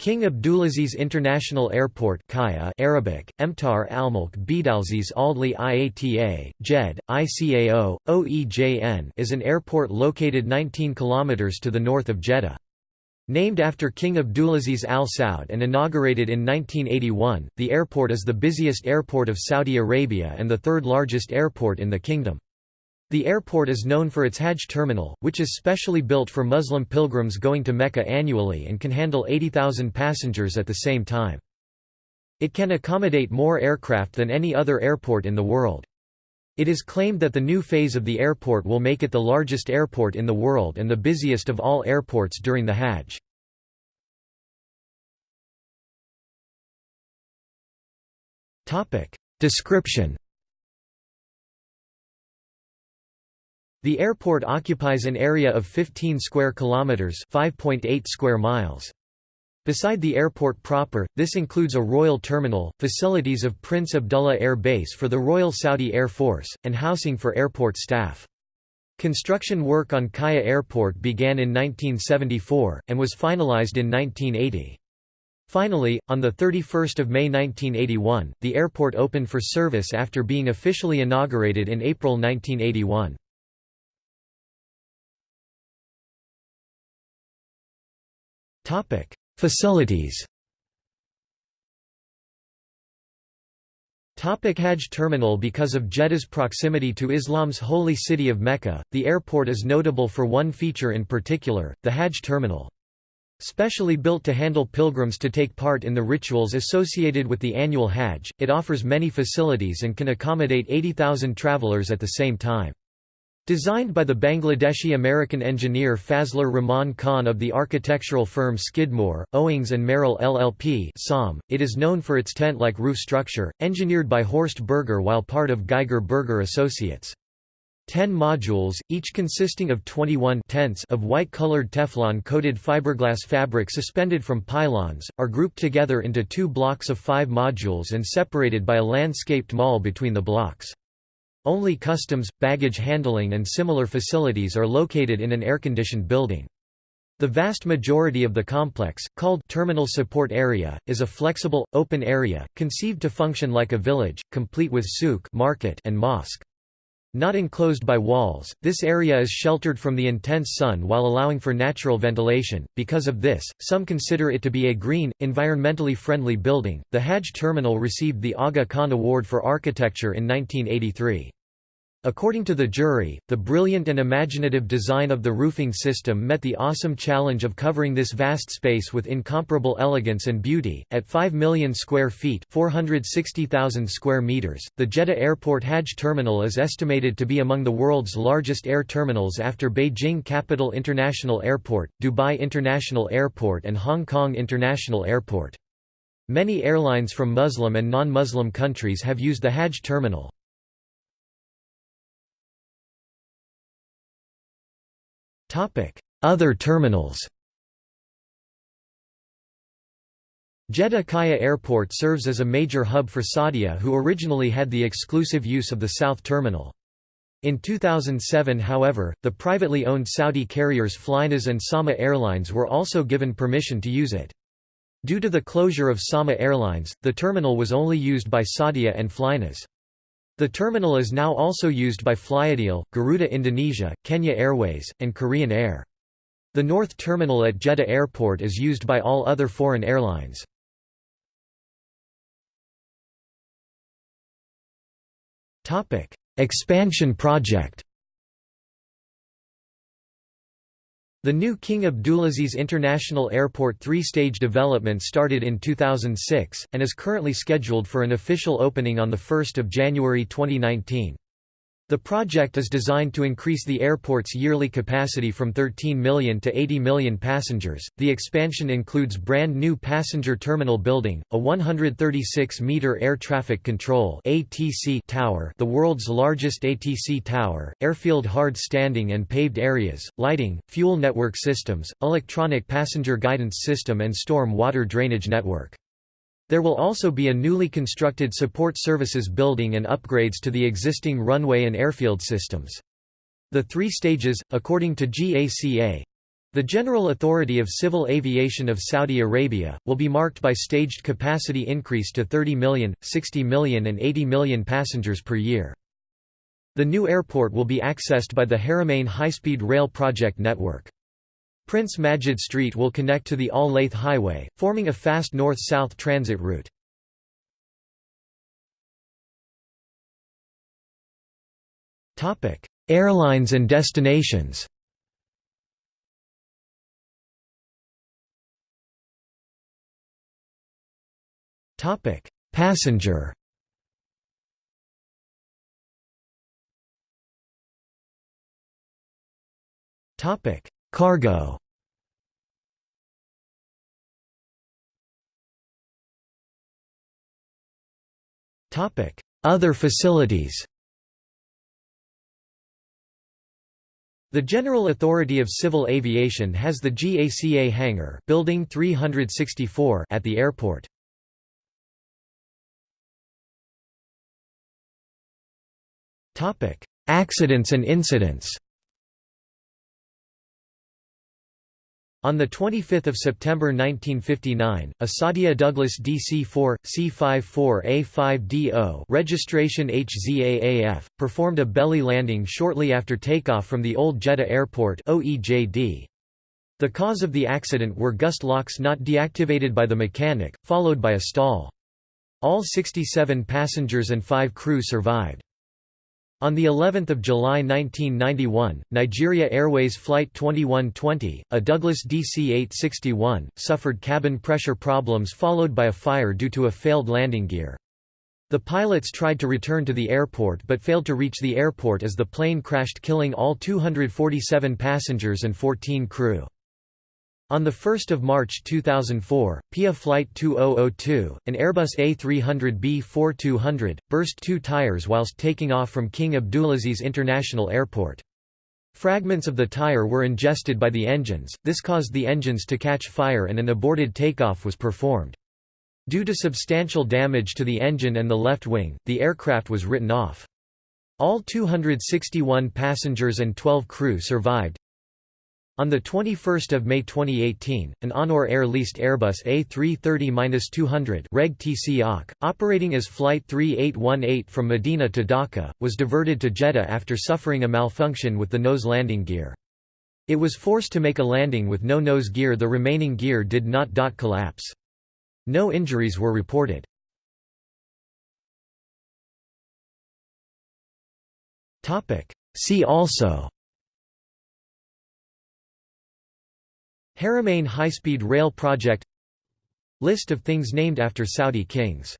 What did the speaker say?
King Abdulaziz International Airport KAIA Arabic, Emtar Almulk Bidalziz Aldli IATA, JED, ICAO, OEJN is an airport located 19 km to the north of Jeddah. Named after King Abdulaziz Al Saud and inaugurated in 1981, the airport is the busiest airport of Saudi Arabia and the third largest airport in the kingdom. The airport is known for its Hajj terminal, which is specially built for Muslim pilgrims going to Mecca annually and can handle 80,000 passengers at the same time. It can accommodate more aircraft than any other airport in the world. It is claimed that the new phase of the airport will make it the largest airport in the world and the busiest of all airports during the Hajj. Description The airport occupies an area of 15 square kilometers, 5.8 square miles. Beside the airport proper, this includes a royal terminal, facilities of Prince Abdullah Air Base for the Royal Saudi Air Force, and housing for airport staff. Construction work on KAIA Airport began in 1974, and was finalized in 1980. Finally, on 31 May 1981, the airport opened for service after being officially inaugurated in April 1981. Facilities Topic Hajj terminal Because of Jeddah's proximity to Islam's holy city of Mecca, the airport is notable for one feature in particular, the Hajj terminal. Specially built to handle pilgrims to take part in the rituals associated with the annual Hajj, it offers many facilities and can accommodate 80,000 travelers at the same time. Designed by the Bangladeshi-American engineer Fazlur Rahman Khan of the architectural firm Skidmore, Owings and Merrill LLP it is known for its tent-like roof structure, engineered by Horst Berger while part of Geiger Berger Associates. Ten modules, each consisting of 21 tents of white-colored Teflon-coated fiberglass fabric suspended from pylons, are grouped together into two blocks of five modules and separated by a landscaped mall between the blocks. Only customs, baggage handling and similar facilities are located in an air-conditioned building. The vast majority of the complex, called Terminal Support Area, is a flexible, open area, conceived to function like a village, complete with souk market and mosque. Not enclosed by walls, this area is sheltered from the intense sun while allowing for natural ventilation. Because of this, some consider it to be a green, environmentally friendly building. The Hajj terminal received the Aga Khan Award for Architecture in 1983. According to the jury, the brilliant and imaginative design of the roofing system met the awesome challenge of covering this vast space with incomparable elegance and beauty. At 5 million square feet (460,000 square meters), the Jeddah Airport Hajj Terminal is estimated to be among the world's largest air terminals after Beijing Capital International Airport, Dubai International Airport and Hong Kong International Airport. Many airlines from Muslim and non-Muslim countries have used the Hajj terminal. Other terminals Jeddah KAIA Airport serves as a major hub for Saudia who originally had the exclusive use of the South Terminal. In 2007 however, the privately owned Saudi carriers Flynas and Sama Airlines were also given permission to use it. Due to the closure of Sama Airlines, the terminal was only used by Saudia and Flynas. The terminal is now also used by flyadeal, Garuda Indonesia, Kenya Airways, and Korean Air. The North Terminal at Jeddah Airport is used by all other foreign airlines. Expansion project The new King Abdulaziz International Airport three-stage development started in 2006, and is currently scheduled for an official opening on 1 January 2019. The project is designed to increase the airport's yearly capacity from 13 million to 80 million passengers. The expansion includes brand new passenger terminal building, a 136-meter air traffic control (ATC) tower, the world's largest ATC tower, airfield hard standing and paved areas, lighting, fuel network systems, electronic passenger guidance system and storm water drainage network. There will also be a newly constructed support services building and upgrades to the existing runway and airfield systems. The three stages, according to GACA, The General Authority of Civil Aviation of Saudi Arabia, will be marked by staged capacity increase to 30 million, 60 million and 80 million passengers per year. The new airport will be accessed by the Haramain high-speed rail project network. Prince Majid Street will connect to the Al Layth Highway, forming a fast north-south transit route. Airlines and destinations Topic: Passenger. Topic: Cargo. Other facilities. The General Authority of Civil Aviation has the GACA hangar building 364 at the airport. Accidents and incidents On 25 September 1959, a Saudia Douglas DC-4, C-54A5DO registration HZAAF, performed a belly landing shortly after takeoff from the Old Jeddah Airport. The cause of the accident were gust locks not deactivated by the mechanic, followed by a stall. All 67 passengers and 5 crew survived. On the 11th of July 1991, Nigeria Airways Flight 2120, a Douglas DC-861, suffered cabin pressure problems followed by a fire due to a failed landing gear. The pilots tried to return to the airport but failed to reach the airport as the plane crashed killing all 247 passengers and 14 crew. On 1 March 2004, PIA Flight 2002, an Airbus A300B-4200, burst two tires whilst taking off from King Abdulaziz International Airport. Fragments of the tire were ingested by the engines, this caused the engines to catch fire and an aborted takeoff was performed. Due to substantial damage to the engine and the left wing, the aircraft was written off. All 261 passengers and 12 crew survived. On 21 May 2018, an Onur Air leased Airbus A330-200 Reg TC operating as Flight 3818 from Medina to Dhaka, was diverted to Jeddah after suffering a malfunction with the nose landing gear. It was forced to make a landing with no nose gear the remaining gear did not dot collapse. No injuries were reported. See also Haramain high-speed rail project List of things named after Saudi kings